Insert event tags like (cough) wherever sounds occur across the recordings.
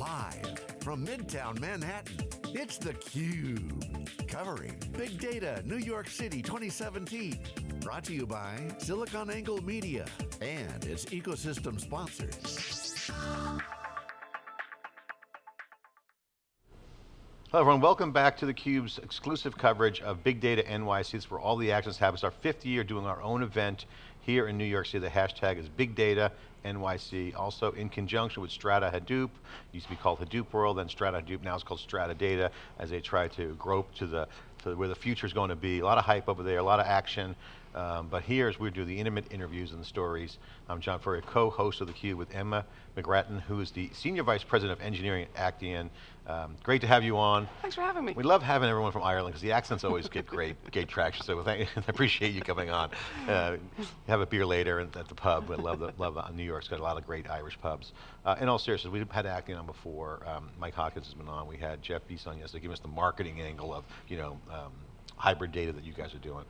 Live from Midtown Manhattan, it's theCUBE. Covering Big Data New York City 2017. Brought to you by SiliconANGLE Media and its ecosystem sponsors. Hello everyone, welcome back to theCUBE's exclusive coverage of Big Data NYC. It's where all the actions happen. It's our fifth year doing our own event here in New York City. The hashtag is Big Data NYC. Also in conjunction with Strata Hadoop, used to be called Hadoop World, then Strata Hadoop, now it's called Strata Data, as they try to grope to the to where the future is going to be. A lot of hype over there, a lot of action. Um, but here's we do the intimate interviews and the stories. I'm John Furrier, co-host of theCUBE with Emma McGrattan, who is the Senior Vice President of Engineering at Actian. Um, great to have you on. Thanks for having me. We love having everyone from Ireland because the accents always get great, (laughs) great traction. So thank, (laughs) I appreciate you coming on. Uh, have a beer later at the pub. I love the, love New York's got a lot of great Irish pubs. Uh, in all seriousness, we've had Actian on before. Um, Mike Hoskins has been on. We had Jeff Veis on yesterday, giving us the marketing angle of you know um, hybrid data that you guys are doing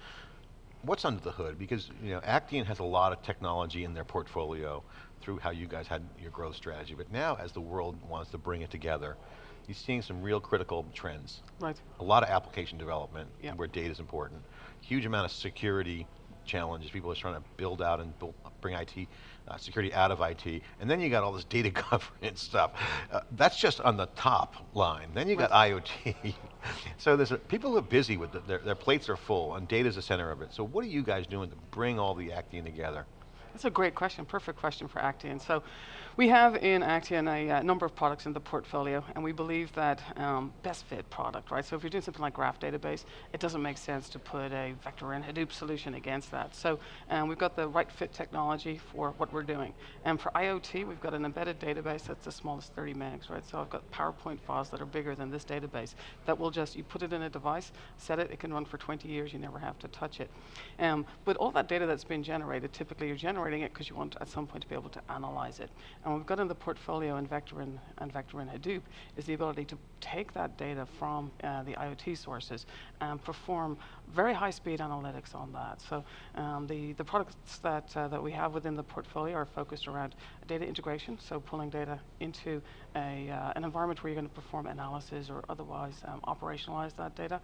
what's under the hood? Because you know, Actian has a lot of technology in their portfolio through how you guys had your growth strategy, but now as the world wants to bring it together, you're seeing some real critical trends. Right. A lot of application development yep. where data is important. Huge amount of security challenges. People are trying to build out and build, bring IT uh, security out of IT, and then you got all this data (laughs) governance stuff. Uh, that's just on the top line. Then you got IoT. (laughs) so there's a, people are busy with the, their, their plates are full, and data's the center of it. So what are you guys doing to bring all the Actian together? That's a great question, perfect question for Actian. So we have in Actian a uh, number of products in the portfolio, and we believe that um, best fit product, right? So if you're doing something like graph database, it doesn't make sense to put a vector and Hadoop solution against that. So um, we've got the right fit technology for what we're doing. And for IoT, we've got an embedded database that's the smallest 30 megs, right? So I've got PowerPoint files that are bigger than this database that will just, you put it in a device, set it, it can run for 20 years, you never have to touch it. Um, but all that data that's been generated, typically you're generating it because you want at some point to be able to analyze it. And what we've got in the portfolio in Vector and, and Vector in Hadoop is the ability to take that data from uh, the IoT sources and perform very high speed analytics on that. So um, the, the products that, uh, that we have within the portfolio are focused around data integration, so pulling data into a, uh, an environment where you're going to perform analysis or otherwise um, operationalize that data.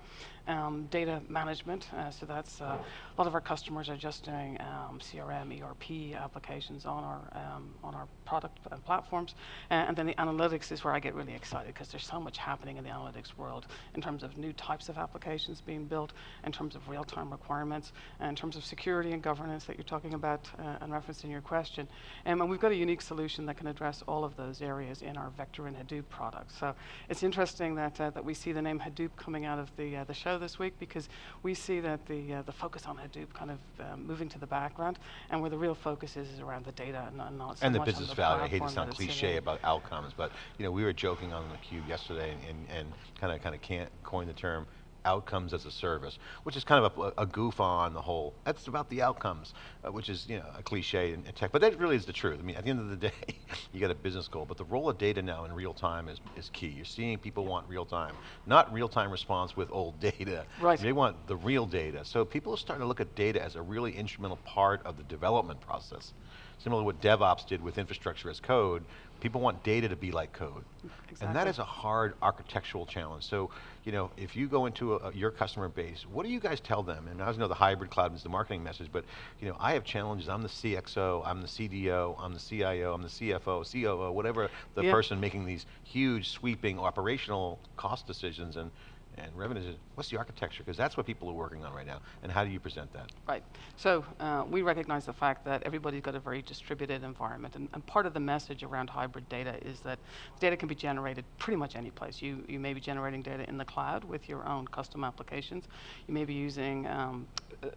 Um, data management, uh, so that's uh, a lot of our customers are just doing um, CRM, ERP applications on our, um, on our product and platforms. and then the analytics is where I get really excited because there's so much happening in the analytics world in terms of new types of applications being built, in terms of real-time requirements, and in terms of security and governance that you're talking about uh, and referenced in your question. Um, and we've got a unique solution that can address all of those areas in our Vector in Hadoop products. So it's interesting that, uh, that we see the name Hadoop coming out of the, uh, the show this week because we see that the, uh, the focus on Hadoop kind of um, moving to the background and where the real focus is, is around the data and not so And the much business the value, I hate to sound cliche about outcomes, but you know, we were joking on the cube yesterday and, and kind of kind of can't coin the term outcomes as a service, which is kind of a, a goof on the whole. That's about the outcomes, uh, which is you know a cliche in, in, tech, but that really is the truth. I mean, at the end of the day, (laughs) you got a business goal, but the role of data now in real time is, is key. You're seeing people want real time, not real time response with old (laughs) data. Right. They want the real data. So people are starting to look at data as a really instrumental part of the development process. Similar to what DevOps did with infrastructure as code, people want data to be like code. Exactly. And that is a hard architectural challenge. So, you know, if you go into a, your customer base, what do you guys tell them? And I know the hybrid cloud is the marketing message, but you know, I have challenges. I'm the CXO, I'm the CDO, I'm the CIO, I'm the CFO, COO, whatever the yeah. person making these huge sweeping operational cost decisions and and revenue, what's the architecture? Because that's what people are working on right now, and how do you present that? Right, so uh, we recognize the fact that everybody's got a very distributed environment, and, and, part of the message around hybrid data is that data can be generated pretty much any place. You, you may be generating data in the cloud with your own custom applications. You may be using um,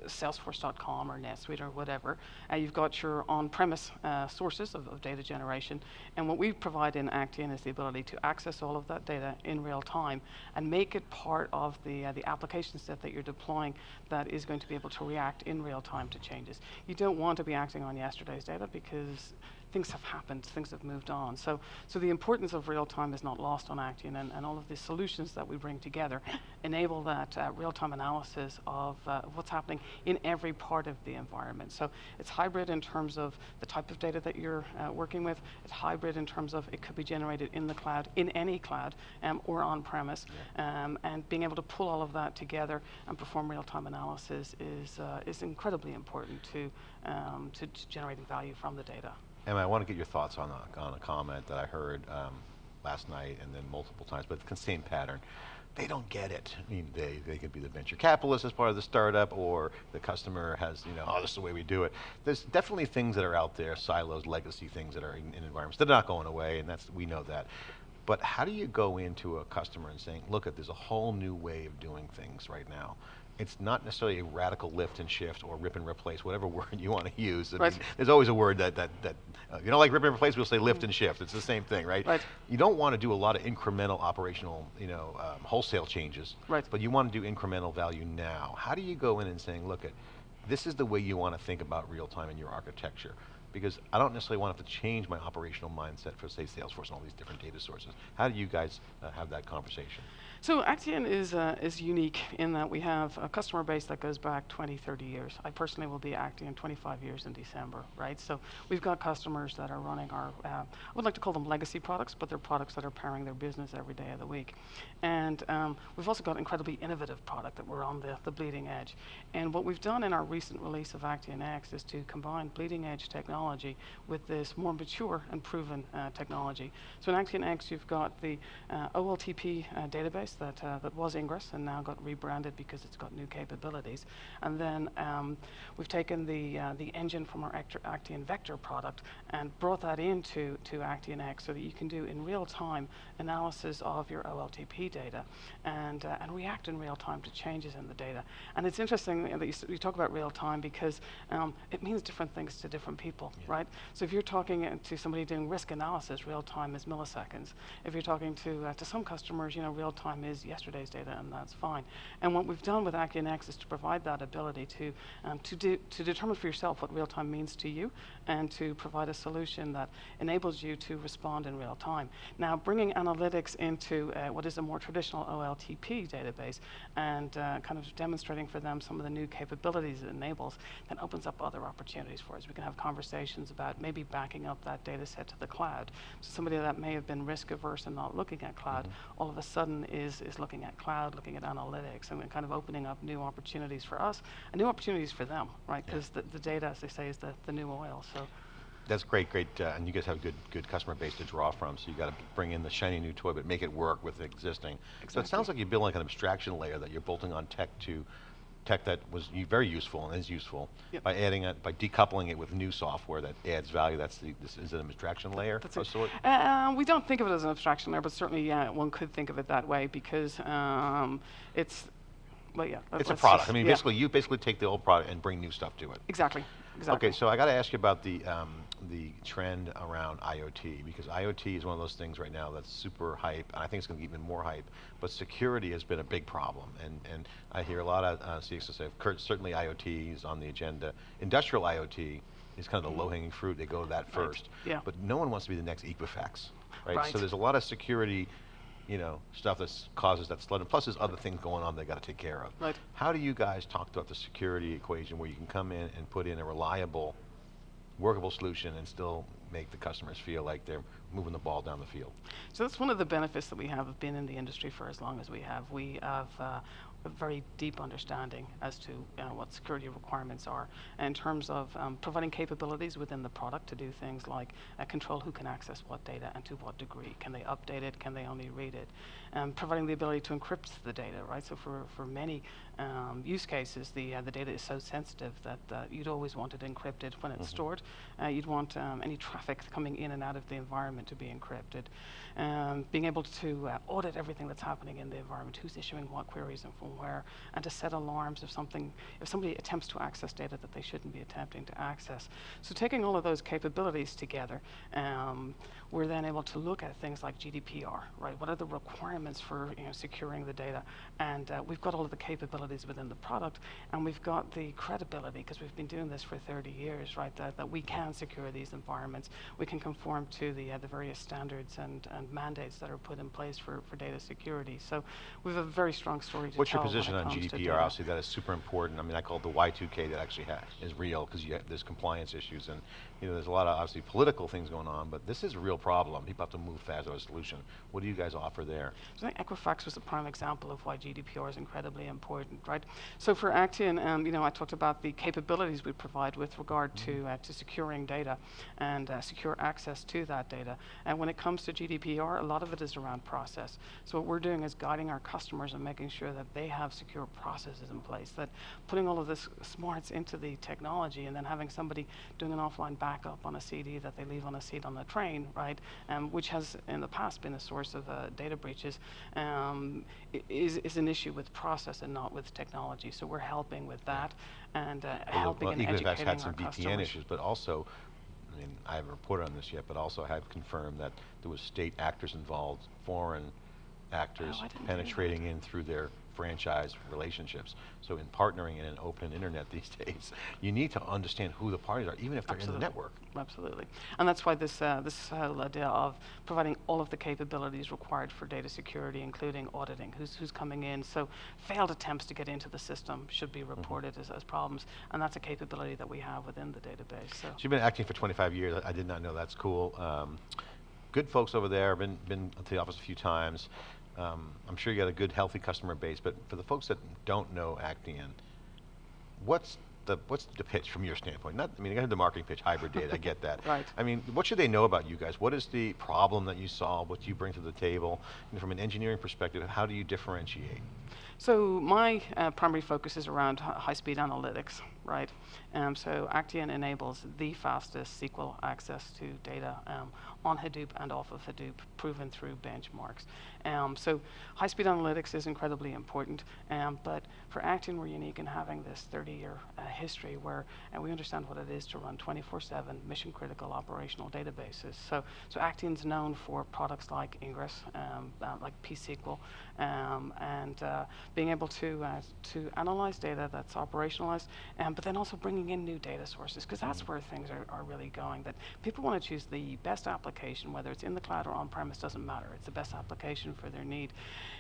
Salesforce.com or NetSuite or whatever. Uh, you've got your on-premise uh, sources of, of, data generation, and what we provide in Actian is the ability to access all of that data in real time and make it part of the, uh, the application set that you're deploying that is going to be able to react in real time to changes. You don't want to be acting on yesterday's data because things have happened, things have moved on. So, so the importance of real time is not lost on Actian, and, and all of the solutions that we bring together enable that uh, real time analysis of uh, what's happening in every part of the environment. So it's hybrid in terms of the type of data that you're uh, working with. It's hybrid in terms of it could be generated in the cloud, in any cloud, um, or on premise. Um, and being able to pull all of that together and perform real time analysis is uh, is incredibly important to, um, to to generating value from the data. Emma, I want to get your thoughts on a, on a comment that I heard um, last night and then multiple times, but the same pattern. They don't get it. I mean, they, they could be the venture capitalist as part of the startup, or the customer has, you know, oh, this is the way we do it. There's definitely things that are out there, silos, legacy things that are in, in environments. They're not going away, and that's we know that. But how do you go into a customer and saying, look, there's a whole new way of doing things right now it's not necessarily a radical lift and shift or rip and replace, whatever (laughs) word you want to use. Right. mean, there's always a word that, that, that uh, you don't like rip and replace, we'll say lift and shift. It's the same thing, right? right. You don't want to do a lot of incremental operational, you know, um, wholesale changes, right. but you want to do incremental value now. How do you go in and saying, look, at this is the way you want to think about real time in your architecture? because I don't necessarily want to have to change my operational mindset for say Salesforce and all these different data sources. How do you guys uh, have that conversation? So Actian is, uh, is unique in that we have a customer base that goes back 20, 30 years. I personally will be Actian 25 years in December, right? So we've got customers that are running our, uh, I would like to call them legacy products, but they're products that are powering their business every day of the week. And um, we've also got incredibly innovative product that we're on the, the bleeding edge. And what we've done in our recent release of Actian X is to combine bleeding edge technology with this more mature and proven uh, technology. So in Actian X, you've got the uh, OLTP uh, database that, uh, that was Ingres and now got rebranded because it's got new capabilities. And then um, we've taken the, uh, the engine from our Actian Vector product and brought that into to Actian X so that you can do in real time analysis of your OLTP data and, uh, and react in real time to changes in the data. And it's interesting that you, you talk about real time because um, it means different things to different people, yeah. right? So if you're talking uh, to somebody doing risk analysis, real time is milliseconds. If you're talking to, uh, to some customers, you know, real time is yesterday's data, and that's fine. And what we've done with ActianX is to provide that ability to, um, to, do, to determine for yourself what real time means to you, and to provide a solution that enables you to respond in real time. Now, bringing analytics into uh, what is a more traditional OLTP database, and uh, kind of demonstrating for them some of the new capabilities it enables, then opens up other opportunities for us. We can have conversations about maybe backing up that data set to the cloud. So somebody that may have been risk averse and not looking at cloud, mm -hmm. all of a sudden is is, is looking at cloud, looking at analytics, and kind of opening up new opportunities for us and new opportunities for them, right? Because yeah. the, the data, as they say, is the, the new oil. So. That's great, great, uh, and you guys have a good, good customer base to draw from. So you got to bring in the shiny new toy, but make it work with the existing. Exactly. So it sounds like you're building like an abstraction layer that you're bolting on tech to tech that was very useful and is useful yep. by adding it, by decoupling it with new software that adds value. That's the, this is an abstraction layer That's of it. sort? Uh, we don't think of it as an abstraction layer, but certainly, yeah, one could think of it that way because um, it's, well, yeah. It's a product. Just, I mean, yeah. basically, you basically take the old product and bring new stuff to it. Exactly. Exactly. Okay, so I got to ask you about the um, the trend around IoT because IoT is one of those things right now that's super hype, and I think it's going to get even more hype. But security has been a big problem, and and I hear a lot of uh, CXOs say certainly IoT is on the agenda. Industrial IoT is kind of the low-hanging fruit. They go to that first. Right. Yeah. But no one wants to be the next Equifax, right? right? So there's a lot of security you know, stuff that causes that flood. And plus there's other things going on they got to take care of. Right. How do you guys talk about the security equation where you can come in and put in a reliable, workable solution and still make the customers feel like they're moving the ball down the field? So that's one of the benefits that we have of being in the industry for as long as we have. We have uh, a very deep understanding as to what security requirements are in terms of um, providing capabilities within the product to do things like uh, control who can access what data and to what degree. Can they update it? Can they only read it? Um, providing the ability to encrypt the data, right? So for, for many um, use cases, the, uh, the data is so sensitive that uh, you'd always want it encrypted when it's mm -hmm. stored. Uh, you'd want um, any traffic coming in and out of the environment to be encrypted. Um, being able to uh, audit everything that's happening in the environment, who's issuing what queries and from where, and to set alarms if something, if somebody attempts to access data that they shouldn't be attempting to access. So taking all of those capabilities together, um, we're then able to look at things like GDPR, right? What are the requirements for you know, securing the data? And uh, we've got all of the capabilities within the product, and we've got the credibility, because we've been doing this for 30 years, right? That, that we can secure these environments. We can conform to the, uh, the various standards and, and mandates that are put in place for, for data security. So we have a very strong story to tell. What's your position it on GDPR? Obviously, that is super important. I mean, I call it the Y2K that actually ha- is real because there's compliance issues and you know there's a lot of obviously political things going on, but this is a real problem. People have to move fast to a solution. What do you guys offer there? So I think Equifax was a prime example of why GDPR is incredibly important, right? So for Actian, um, you know, I talked about the capabilities we provide with regard to uh, to securing data and uh, secure access to that data. And when it comes to GDPR, a lot of it is around process. So what we're doing is guiding our customers and making sure that they have secure processes in place. That putting all of this smarts into the technology and then having somebody doing an offline backup on a CD that they leave on a seat on the train, right? Um, which has in the past been a source of uh, data breaches, um, is, is an issue with process and not with technology. So we're helping with that and uh, Although, helping well, and educating had some our customers. issues, but also, I mean, I haven't reported on this yet, but also I have confirmed that there was state actors involved, foreign actors Oh, I didn't hear that. penetrating in through their franchise relationships. So in partnering in an open internet (laughs) these days, you need to understand who the parties are, even if they're in the network. Absolutely. And that's why this, uh, this whole idea of providing all of the capabilities required for data security, including auditing, who's, who's coming in. So failed attempts to get into the system should be reported as, as problems, and that's a capability that we have within the database. So. So you've been acting for 25 years. I I did not know. That's cool. Um, good folks over there. Been been to the office a few times. Um, I'm sure you got a good, healthy customer base. But for the folks that don't know Actian, what's the what's the pitch from your standpoint? Not, I mean, I heard the marketing pitch, hybrid data. I get that. (laughs) Right. I mean, what should they know about you guys? What is the problem that you solve? What do you bring to the table? And from an engineering perspective, how do you differentiate? So my uh, primary focus is around high-speed analytics, right? Um, so Actian enables the fastest SQL access to data um, on Hadoop and off of Hadoop, proven through benchmarks. Um, so high-speed analytics is incredibly important, um, but for Actian, we're unique in having this 30-year uh, history where uh, we understand what it is to run 24/7 mission-critical operational databases. So, so Actian's known for products like Ingres, um, uh, like pSQL, um, and uh, being able to uh, to analyze data that's operationalized, um, but then also bringing in new data sources because that's where things are, are really going. That people want to choose the best application, whether it's in the cloud or on premise, doesn't matter. It's the best application for their need,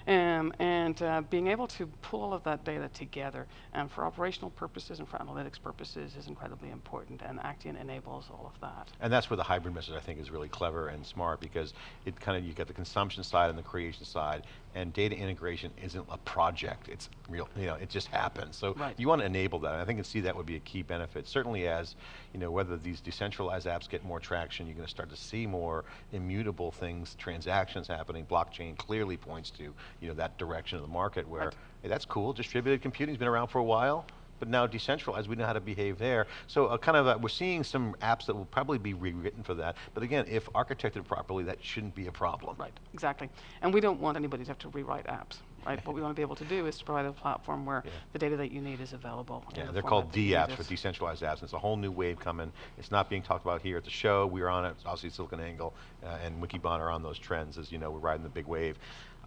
um, and uh, being able to pull all of that data together um, for operational purposes and for analytics purposes is incredibly important. And Actian enables all of that. And that's where the hybrid message I think is really clever and smart because it kind of, you get the consumption side and the creation side and data integration isn't a project, it's real, you know, it just happens. So Right. you want to enable that. I think and see that would be a key benefit. Certainly as, you know, whether these decentralized apps get more traction, you're going to start to see more immutable things, transactions happening. Blockchain clearly points to, you know, that direction of the market where, Right. hey, that's cool, distributed computing's been around for a while but now decentralized, we know how to behave there. So uh, kind of, uh, we're seeing some apps that will probably be rewritten for that. But again, if architected properly, that shouldn't be a problem. Right, exactly. And we don't want anybody to have to rewrite apps, right? what we want to be able to do is to provide a platform where Yeah. the data that you need is available. Yeah, the they're called that you D apps, it. for decentralized apps. It's a whole new wave coming. It's not being talked about here at the show. We're on it. Obviously, SiliconANGLE uh, and Wikibon are on those trends. As you know, we're riding the big wave.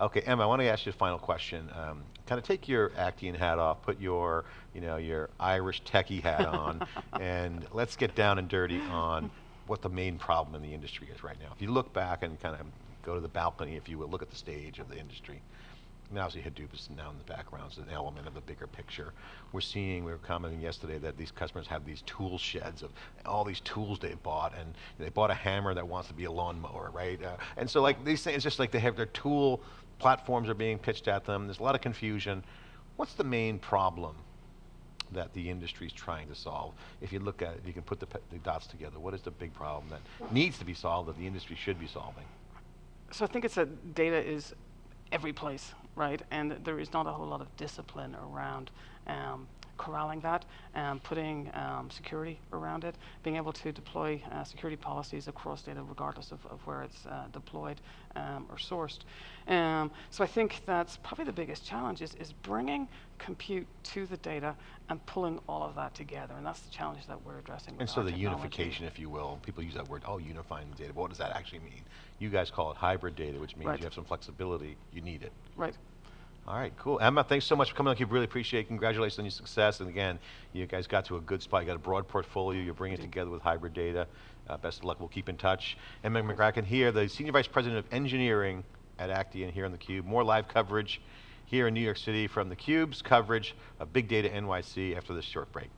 Okay, Emma, I want to ask you a final question. Um, kind of take your Actian hat off, put your, you know, your Irish techie hat on, (laughs) and let's get down and dirty on what the main problem in the industry is right now. If you look back and kind of go to the balcony, if you will, look at the stage of the industry. I mean, obviously Hadoop is now in the background, it's an element of the bigger picture. We're seeing, we were commenting yesterday that these customers have these tool sheds of all these tools they bought, and they bought a hammer that wants to be a lawnmower, right? Uh, and so like these things, it's just like they have their tool platforms are being pitched at them. There's a lot of confusion. What's the main problem that the industry is trying to solve? If you look at it, you can put the, the dots together, what is the big problem that needs to be solved that the industry should be solving? So I think it's that data is every place, right? And there is not a whole lot of discipline around um, corralling that and putting um, security around it, being able to deploy uh, security policies across data regardless of, of where it's uh, deployed um, or sourced. Um, so I think that's probably the biggest challenge is, is bringing compute to the data and pulling all of that together. And that's the challenge that we're addressing. And so the technology. unification, if you will, people use that word, oh, unifying the data, but what does that actually mean? You guys call it hybrid data, which means Right. you have some flexibility, you need it. Right. All right, cool. Emma, thanks so much for coming on. We really appreciate it. Congratulations on your success. And again, you guys got to a good spot. You got a broad portfolio. You're bringing it together with hybrid data. Uh, best of luck. We'll keep in touch. Emma McGrattan here, the Senior Vice President of Engineering at Actian here on theCUBE. More live coverage here in New York City from theCUBE's coverage of Big Data NYC after this short break.